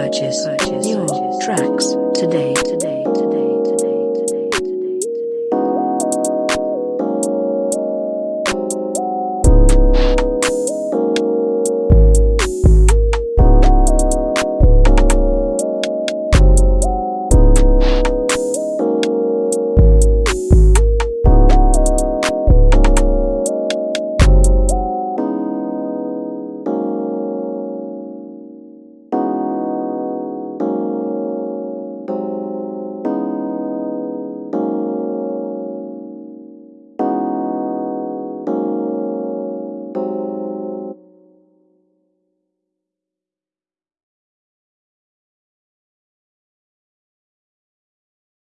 purchase, purchase new purchase. tracks today.